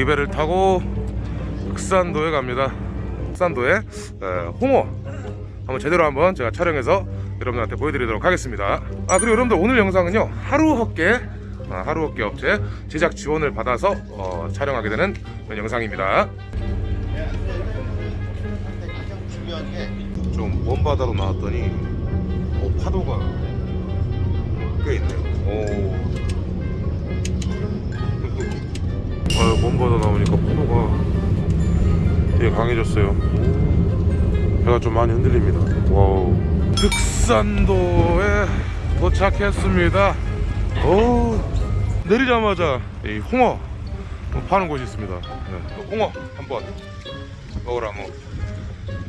이 배를 타고 흑산도에 갑니다. 흑산도에 에, 홍어 한번 제대로 한번 제가 촬영해서 여러분들한테 보여드리도록 하겠습니다. 아 그리고 여러분들 오늘 영상은요 하루 헛개 아, 하루 헛개 업체 제작 지원을 받아서 어, 촬영하게 되는 영상입니다. 좀먼 바다로 나왔더니 어, 파도가 꽤 있네요. 오. 아, 먼 바다 나오니까 파도가 되게 강해졌어요. 배가 좀 많이 흔들립니다. 와우. 흑산도에 도착했습니다. 오, 내리자마자 이 홍어 파는 곳이 있습니다. 네. 홍어 한번 먹으러 한번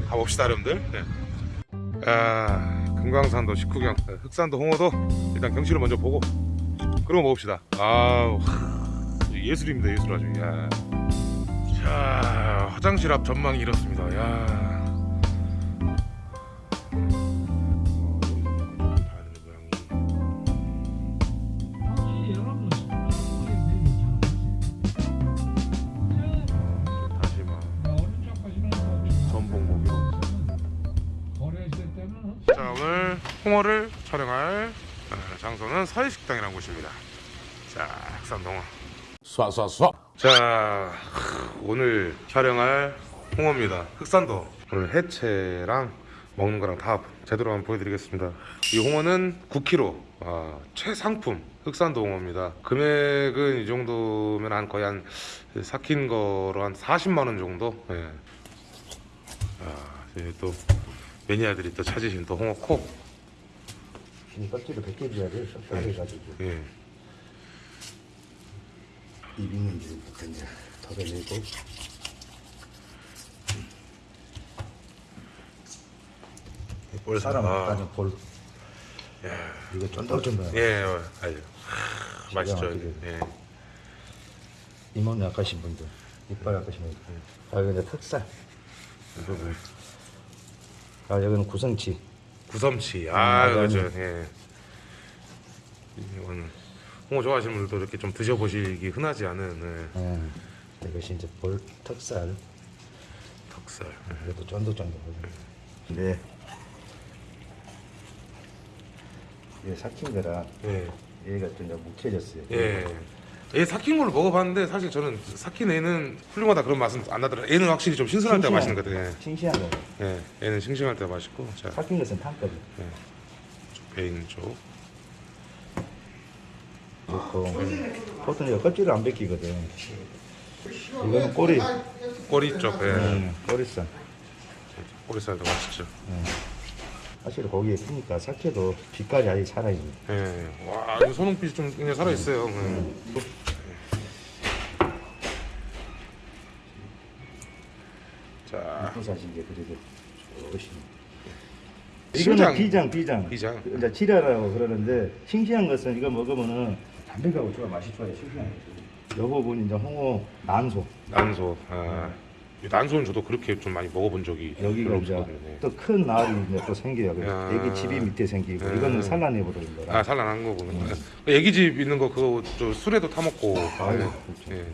가봅시다, 여러분들. 네. 아, 금강산도 식후경, 네, 흑산도 홍어도 일단 경치를 먼저 보고 그러고 먹읍시다. 아우. 예술입니다 예술 아주 야. 자 화장실 앞 전망이 이렇습니다 야. 홍어를 촬영할 어, 장소는 서해식당이라는 곳입니다. 자 흑산동어. 쏴쏴쏴. 자 오늘 촬영할 홍어입니다. 흑산도 오늘 해체랑 먹는 거랑 다 제대로 한번 보여드리겠습니다. 이 홍어는 9kg 아, 최상품 흑산도 홍어입니다. 금액은 이 정도면 한 거의 한 삭힌 거로 한 40만원 정도? 예. 아, 또 매니아들이 또 찾으신 또 홍어 콕 이 껍질을 벗겨줘야 돼. 섭섭해가지고. 예. 입 있는 줄부터 이제 덜어내고. 볼 사람 아, 아까는 볼. 이거 쫀득쫀득 예, 어, 아주 하, 맛있죠. 예. 이몸 약하신 분들 이빨 약하신 분들. 아 여기는 특살. 이 부분 아 여기는 구성치 구섬치. 아, 음. 맞아요. 예. 이건 홍어 좋아하시는 분들도 이렇게 좀 드셔보시기 흔하지 않은 예. 예. 이것이 이제 볼 턱살 덕살. 그래도 쫀득쫀득하고 근데 이게 삭힌 거라 예. 얘가 좀 묵혀졌어요 예. 얘 삭힌 걸로 먹어봤는데 사실 저는 삭힌 애는 훌륭하다 그런 맛은 안 나더라고요. 얘는 확실히 좀 신선할 때 맛있는 것 같아요. 싱싱한 거 예. 예. 얘는 싱싱할 때 맛있고. 자, 삭힌 것은 탄거든 배 있는 쪽. 넣고 보통 이거 껍질을 안 벗기거든 이거는 꼬리 꼬리 쪽. 예. 음, 꼬리살 꼬리살도 맛있죠. 사실 고기에 피니까 삭혀도 빛깔이 아직 살아있네 예. 와, 이거 소농빛이 좀 그냥 살아있어요. 예. 자, 부사신 게 그래도 신장. 이거는 비장 비장 비장. 이제 지라라고 그러는데 싱싱한 것은 이거 먹으면은 담백하고 좋아 맛이 좋아요 싱싱한 거. 요 부분 이제 홍어 난소 난소. 아, 이 난소는 저도 그렇게 좀 많이 먹어본 적이 여기가 이제. 네. 또큰 알이 이제 또 생겨요 그래서 야. 애기 집이 밑에 생기고 야. 이거는 산란해 버리는 거라 아, 산란한 거구나. 그 애기 집 있는 거 그거 저 술에도 타 먹고. 아유, 예. 그렇죠.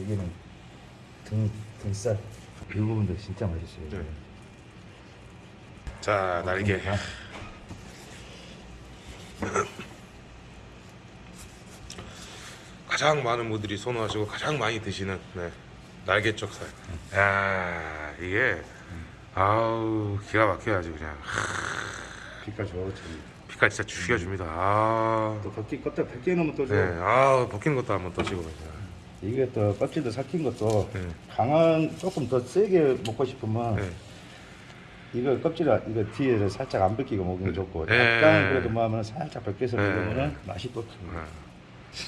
여기는 등 등살 이 부분도 진짜 맛있어요 네. 자, 날개. 아, 가장 많은 분들이 선호하시고 가장 많이 드시는 네. 날개 쪽살. 야, 이게 아우 기가 막혀야지 그냥. 빛깔 좋지 피가 진짜 죽여줍니다. 아, 또 벗겨 놓으면 또 네, 좋아 아 벗긴 것도 한번 또 찍어. 이게 또 껍질도 삭힌 것도 네. 강한 조금 더 세게 먹고 싶으면 네. 이거 껍질을 이거 뒤에 살짝 안 벗기고 먹으면 좋고 네. 약간 그래도 뭐 하면 살짝 벗겨서 네. 먹으면 맛이 또 아,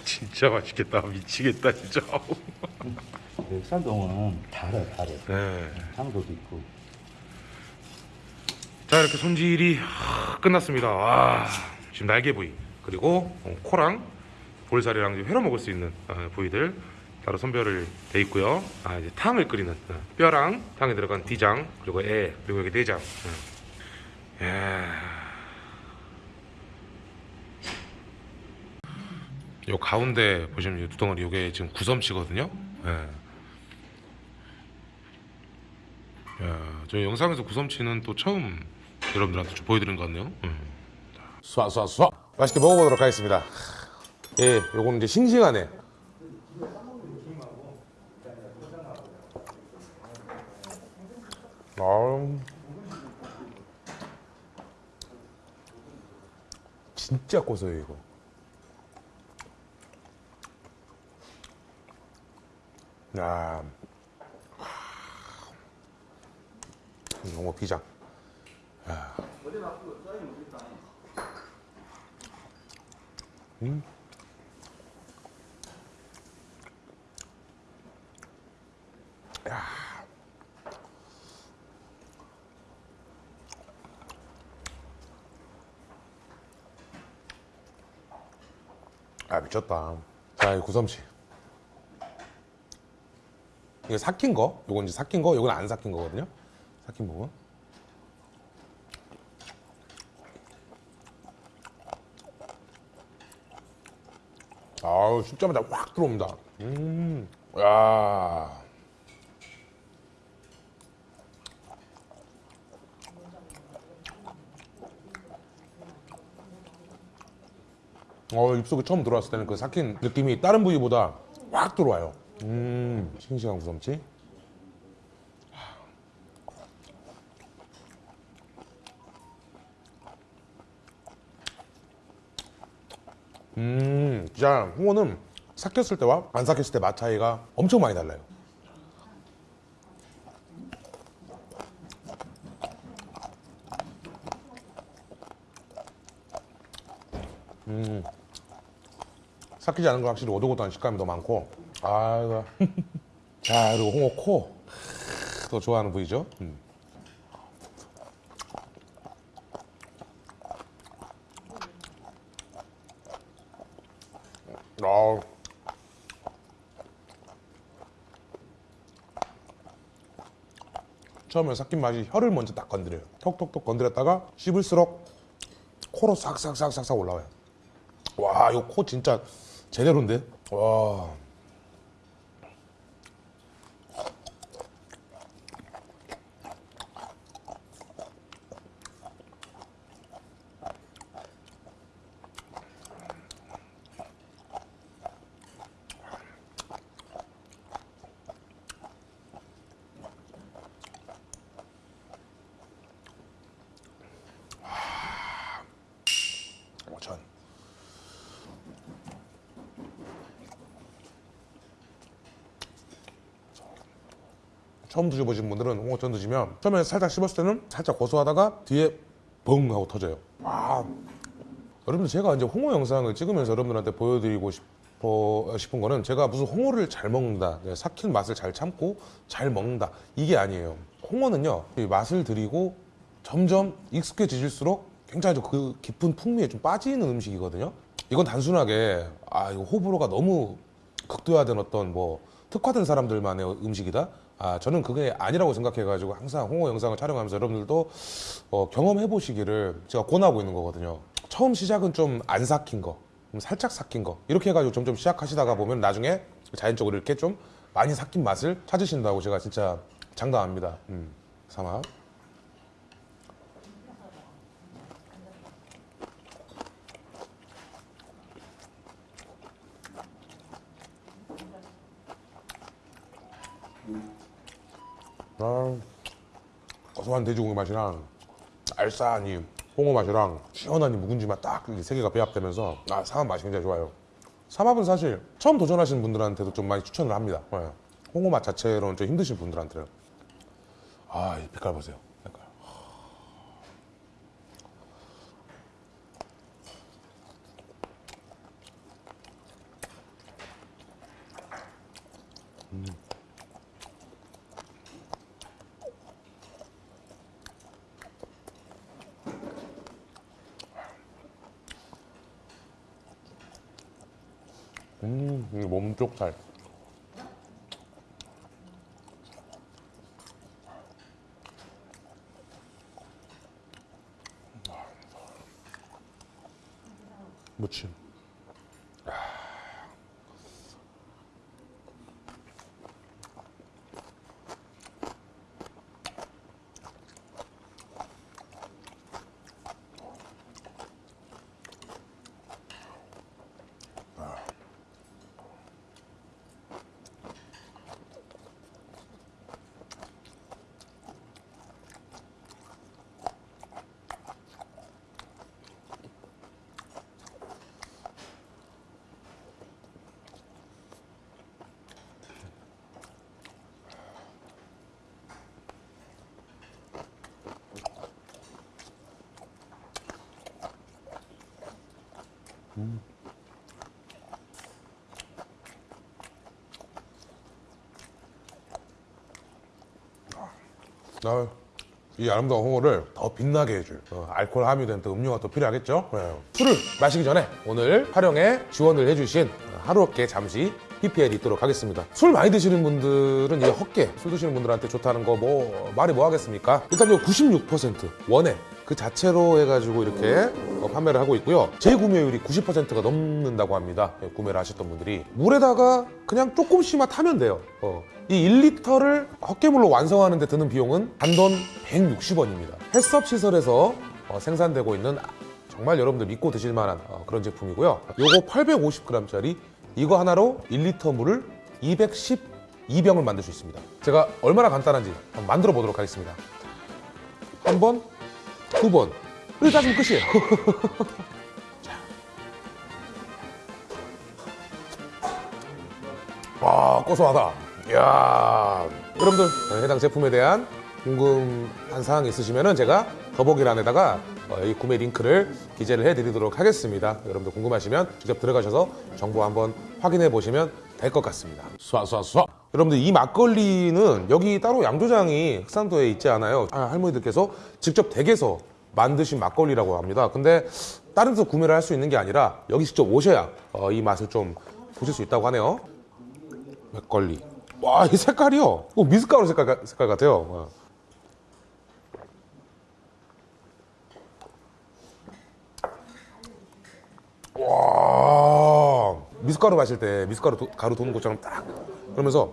진짜 맛있겠다. 미치겠다 진짜. 산동은 달아 달아 네. 향도도 있고 자 이렇게 손질이 하, 끝났습니다. 와 지금 날개 부위 그리고 어, 코랑 볼살이랑 회로 먹을 수 있는 어, 부위들 따로 선별을 돼 있고요. 아 이제 탕을 끓이는 어, 뼈랑 탕에 들어간 디장 그리고 애 그리고 여기 내장. 어. 예. 요 가운데 보시면 이 두덩어리 요게 지금 구섬치거든요. 예. 야, 저 영상에서 구섬치는 또 처음 여러분들한테 좀 보여드린 것 같네요. 음. 쏴쏴쏴 맛있게 먹어보도록 하겠습니다. 예, 요거는 이제 싱싱하네. 아, 진짜 고소해요 이거. 야, 영어 비장. 아 미쳤다. 자, 이 구섬치. 이게 삭힌 거, 요건 이제 삭힌 거, 요건 안 삭힌 거거든요. 삭힌 부분. 아우 씹자마자 확 들어옵니다. 음, 야. 어 입속에 처음 들어왔을 때는 그 삭힌 느낌이 다른 부위보다 확 들어와요. 음, 싱싱한 구섬치. 음, 진짜 홍어는 삭혔을 때와 안 삭혔을 때 맛 차이가 엄청 많이 달라요. 삭히지 않은 거 확실히 오독오독한 식감이 더 많고, 아, 이거. 자, 그리고 홍어 코. 더 좋아하는 부위죠. 음. 아 처음에 삭힌 맛이 혀를 먼저 딱 건드려요. 톡톡톡 건드렸다가 씹을수록 코로 싹싹싹싹싹 올라와요. 와, 이거 코 진짜 제대로인데? 와. 전. 처음 드셔보신 분들은 홍어전 드시면 처음에 살짝 씹었을 때는 살짝 고소하다가 뒤에 벙 하고 터져요. 와. 여러분들 제가 이제 홍어 영상을 찍으면서 여러분들한테 보여드리고 싶어 싶은 거는 제가 무슨 홍어를 잘 먹는다, 네, 삭힌 맛을 잘 참고 잘 먹는다 이게 아니에요. 홍어는요 이 맛을 들이고 점점 익숙해지실수록 굉장히 좀그 깊은 풍미에 좀 빠지는 음식이거든요. 이건 단순하게 아 이거 호불호가 너무 극도화된 어떤 뭐 특화된 사람들만의 음식이다. 아 저는 그게 아니라고 생각해가지고 항상 홍어 영상을 촬영하면서 여러분들도 어, 경험해 보시기를 제가 권하고 있는 거거든요. 처음 시작은 좀 안 삭힌 거, 좀 살짝 삭힌 거 이렇게 해가지고 점점 시작하시다가 보면 나중에 자연적으로 이렇게 좀 많이 삭힌 맛을 찾으신다고 제가 진짜 장담합니다. 음, 삼아. 고소한 돼지고기 맛이랑 알싸한 이 홍어 맛이랑 시원한 이 묵은지 맛딱 세 개가 배합되면서 아 삼합 맛이 굉장히 좋아요. 삼합은 사실 처음 도전하시는 분들한테도 좀 많이 추천을 합니다. 예. 홍어 맛 자체로는 좀 힘드신 분들한테는 아이 빛깔 보세요. 음, 몸쪽 살. 음, 아, 무침. 아, 이 아름다운 홍어를 더 빛나게 해줄 어, 알코올 함유된 또 음료가 또 필요하겠죠. 네. 술을 마시기 전에 오늘 활용에 지원을 해주신 하루업계 잠시 PPL 있도록 하겠습니다. 술 많이 드시는 분들은 이 헛개 술 드시는 분들한테 좋다는 거 뭐 말이 뭐 하겠습니까? 일단 이96% 원액 그 자체로 해가지고 이렇게 어, 판매를 하고 있고요. 재구매율이 90%가 넘는다고 합니다. 예, 구매를 하셨던 분들이 물에다가 그냥 조금씩만 타면 돼요. 어, 이 1리터를 헛개물로 완성하는 데 드는 비용은 단돈 160원입니다. 햇섭 시설에서 어, 생산되고 있는 정말 여러분들 믿고 드실 만한 어, 그런 제품이고요. 요거 850g짜리 이거 하나로 1리터 물을 212병을 만들 수 있습니다. 제가 얼마나 간단한지 한번 만들어 보도록 하겠습니다. 한 번, 두 번. 이렇게 따지면 끝이에요. 자. 와, 고소하다. 이야. 여러분들, 해당 제품에 대한 궁금한 사항 있으시면 제가 더보기란에다가 어, 이 구매 링크를 기재를 해드리도록 하겠습니다. 여러분들 궁금하시면 직접 들어가셔서 정보 한번 확인해 보시면 될 것 같습니다. 쏴쏴쏴. 여러분들 이 막걸리는 여기 따로 양조장이 흑산도에 있지 않아요. 아, 할머니들께서 직접 댁에서 만드신 막걸리라고 합니다. 근데 다른 데서 구매를 할 수 있는 게 아니라 여기 직접 오셔야 어, 이 맛을 좀 보실 수 있다고 하네요. 막걸리. 와, 이 색깔이요. 어, 미숫가루 색깔, 가- 색깔 같아요. 미숫가루 마실 때 미숫가루 도- 가루 도는 것처럼 딱 그러면서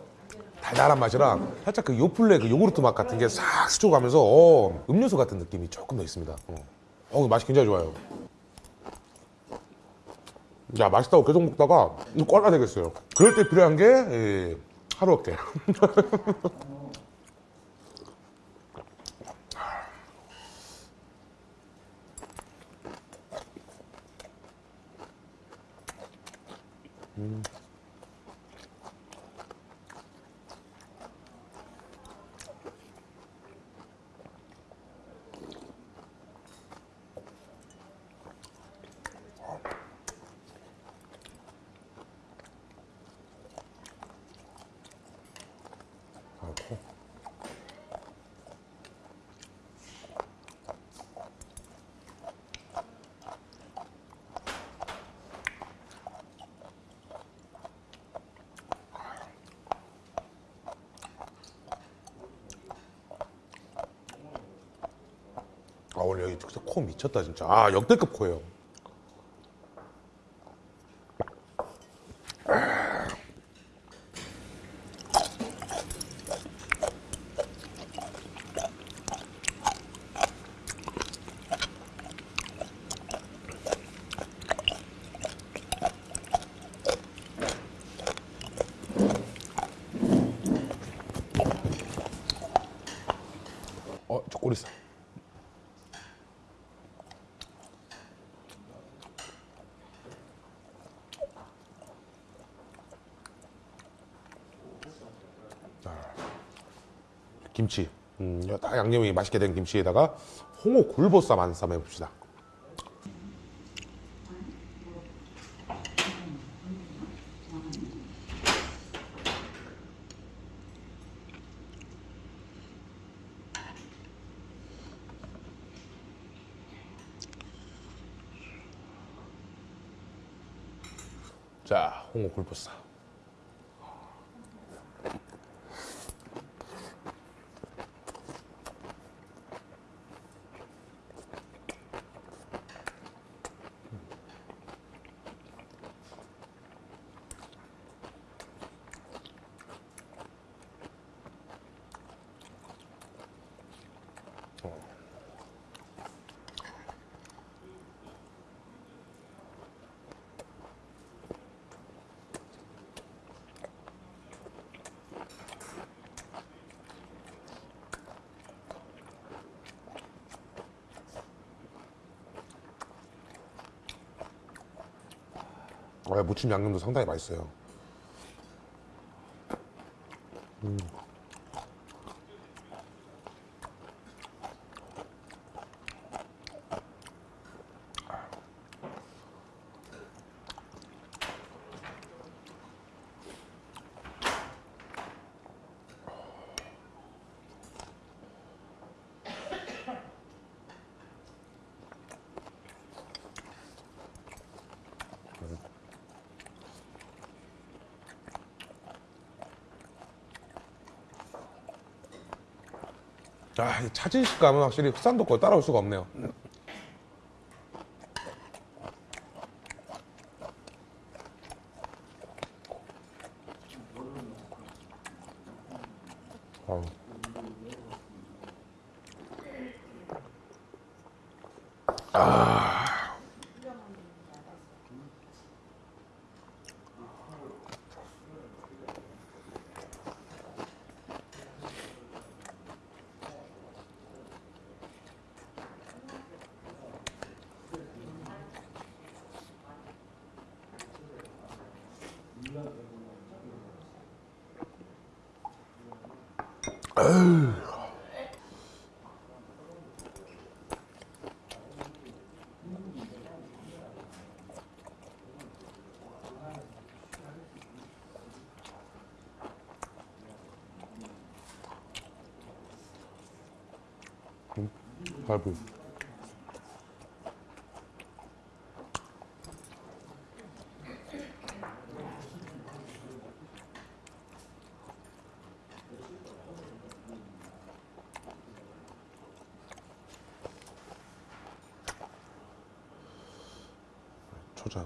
달달한 맛이랑 살짝 그 요플레 그 요구르트 맛 같은 게 싹 스쳐가면서 어, 음료수 같은 느낌이 조금 더 있습니다. 어, 어, 맛이 굉장히 좋아요. 야 맛있다고 계속 먹다가 꼴라 되겠어요. 그럴 때 필요한 게 예, 하루 어깨. Mm. 아 오늘 여기 코 미쳤다 진짜. 아 역대급 코예요. 어, 저 꼬리 있어. 김치. 음, 이거 다 양념이 맛있게 된 김치에다가 홍어 굴보쌈 한 쌈 해봅시다. 자, 홍어 굴보쌈. 무침 양념도 상당히 맛있어요. 아, 이 차진 식 감은 확실히 흑산도 걸 따라올 수가 없네요. 아우. 갈비. 초 장.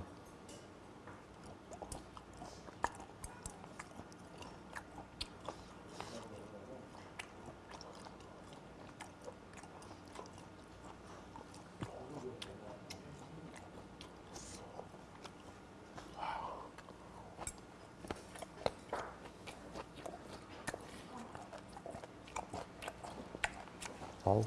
아우.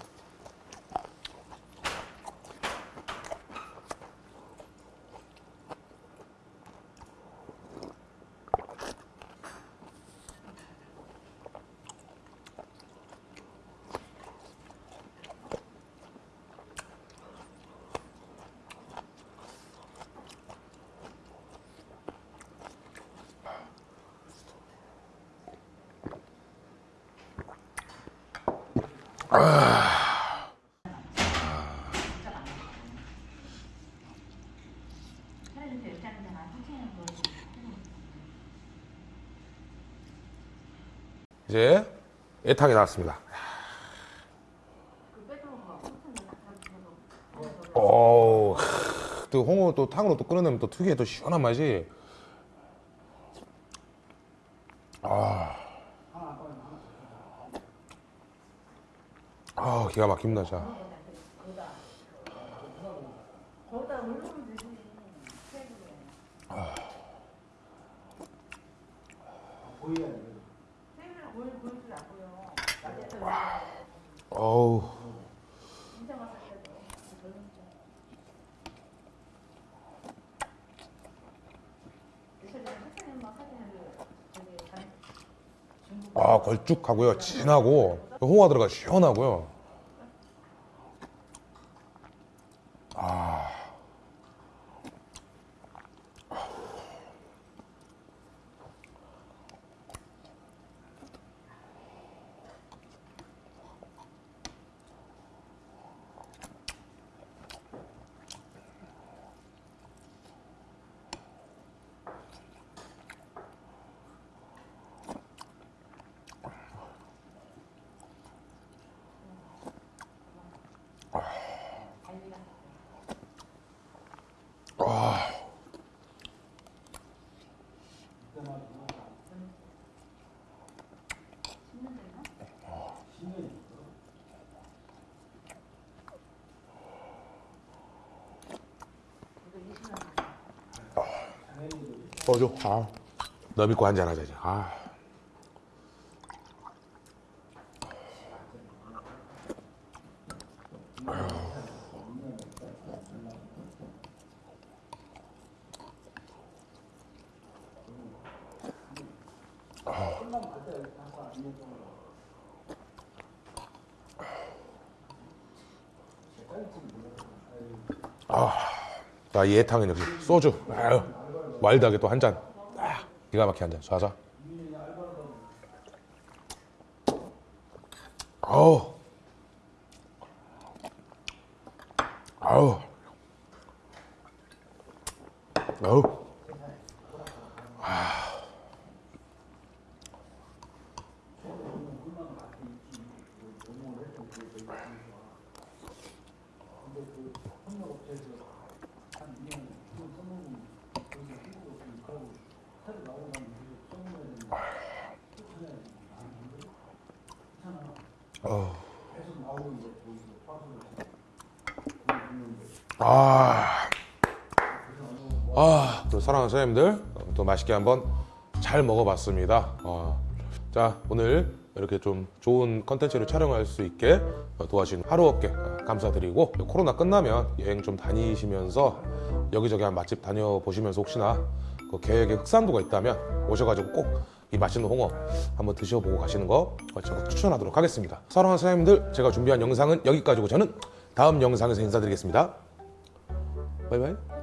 이제 애탕이 나왔습니다. 오, 또 홍어 또 탕으로 또 끓여내면 또 특유의 또 시원한 맛이. 아, 아 기가 막힙니다, 진짜. 어우. 아, 걸쭉하고요. 진하고 홍화 들어가 시원하고요. 어줘 아. 너 믿고 한잔 하자 이제 아. 아, 아 나 예탕은 역시 소주. 아유. 와일드하게 또 한 잔. 아, 기가 막히게 한 잔. 자자. 아우. 아우. 아우. 아, 아, 또 사랑하는 선생님들 또 맛있게 한번 잘 먹어봤습니다. 어, 자, 오늘 이렇게 좀 좋은 컨텐츠를 촬영할 수 있게 도와주신 하루업계 감사드리고 코로나 끝나면 여행 좀 다니시면서 여기저기 한 맛집 다녀보시면서 혹시나 그 계획에 흑산도가 있다면 오셔가지고 꼭 이 맛있는 홍어 한번 드셔보고 가시는 거 제가 추천하도록 하겠습니다. 사랑하는 선생님들 제가 준비한 영상은 여기까지고 저는 다음 영상에서 인사드리겠습니다. 바이바이.